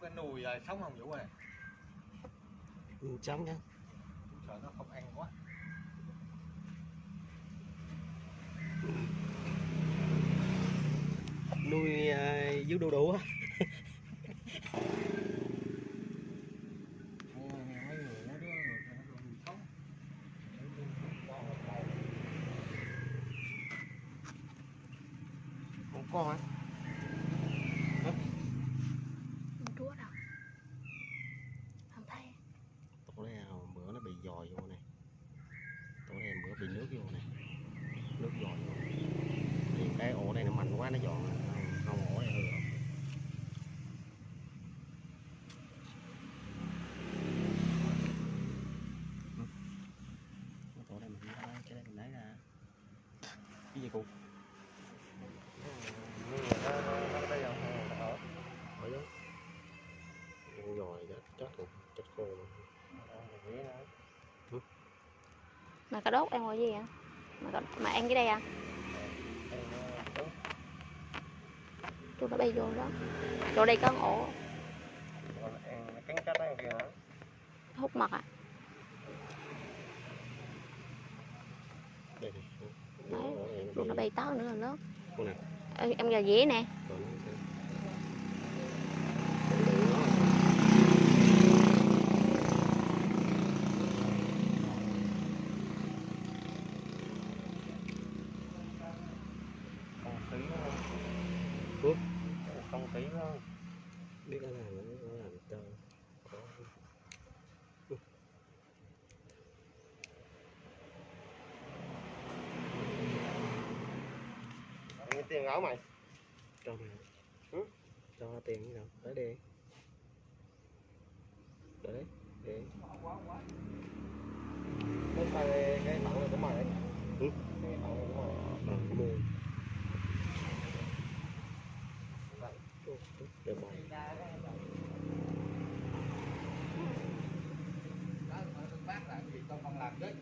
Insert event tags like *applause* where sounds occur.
cái nùi à, sống không Vũ ơi? Ừ, trống nha sợ nó không ăn quá. Nuôi uh, dưới đu đủ á. *laughs* Ồ, mấy người nó đứa người ta nó nuôi sống không có hả Không chúa đâu Không thấy tổ đây là bữa nó bị dòi vô này tổ đây bữa bị nước vô này nước dòi vô thì cái ổ này nó mạnh quá nó dọn không, không ổ này hư rồi Cái tổ đây mình lấy cái đây mình lấy ra cái gì cũng Mấy người nó nó nó đây không nó ở ở đó con dòi chết chết rồi chết khô rồi Ờ, ghế nó Mà cà đốt ăn gọi gì vậy? Mà, cà, mà ăn cái đây à? Tôi nó bay vô đó. Chỗ đây có ổ hút mật à? Đấy, nó bay tới nữa Ê, Em gà dĩa nè còn nó sẽ không khí nó Ủa? không khí nó biết nó làm nó làm cho có Ăn tiền áo mày cho mày. Ừ? cho tiền cái nào. Tới đi. Đấy để. Cái tay cái tặng này của mày. Ừ? cái tặng này của mày. Ờ mua. Để bỏ Đây